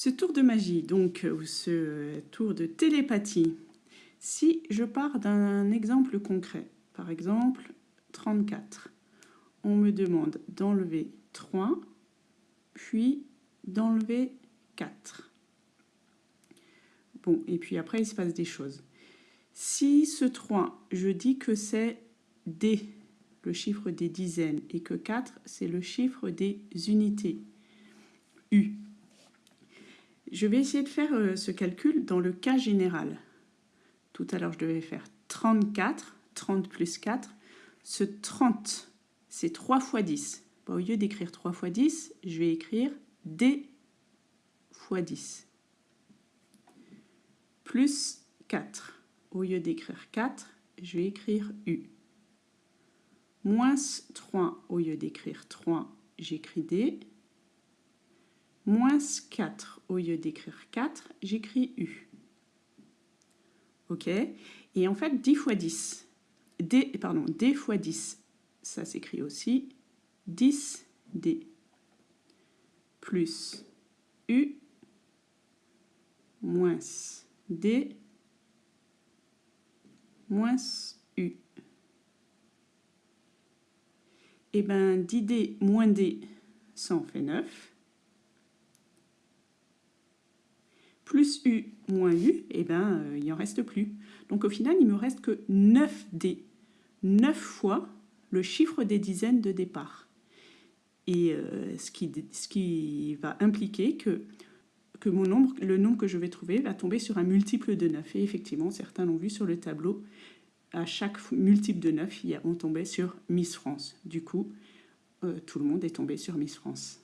Ce tour de magie, donc, ou ce tour de télépathie, si je pars d'un exemple concret, par exemple 34, on me demande d'enlever 3, puis d'enlever 4. Bon, et puis après, il se passe des choses. Si ce 3, je dis que c'est D, le chiffre des dizaines, et que 4, c'est le chiffre des unités, U, je vais essayer de faire euh, ce calcul dans le cas général. Tout à l'heure, je devais faire 34, 30 plus 4. Ce 30, c'est 3 fois 10. au lieu d'écrire 3 fois 10, je vais écrire D fois 10. Plus 4. Au lieu d'écrire 4, je vais écrire U. Moins 3, au lieu d'écrire 3, j'écris D moins 4, au lieu d'écrire 4, j'écris U. OK Et en fait, 10 fois 10, D, pardon, D fois 10, ça s'écrit aussi 10D plus U moins D moins U. Et bien, 10D moins D, ça en fait 9. Plus U moins U, eh ben, euh, il n'y en reste plus. Donc au final, il me reste que 9D, 9 fois le chiffre des dizaines de départ. Et euh, ce, qui, va impliquer que, que mon nombre, le nombre que je vais trouver va tomber sur un multiple de 9. Et effectivement, certains l'ont vu sur le tableau, à chaque multiple de 9, on tombait sur Miss France. Du coup, euh, tout le monde est tombé sur Miss France.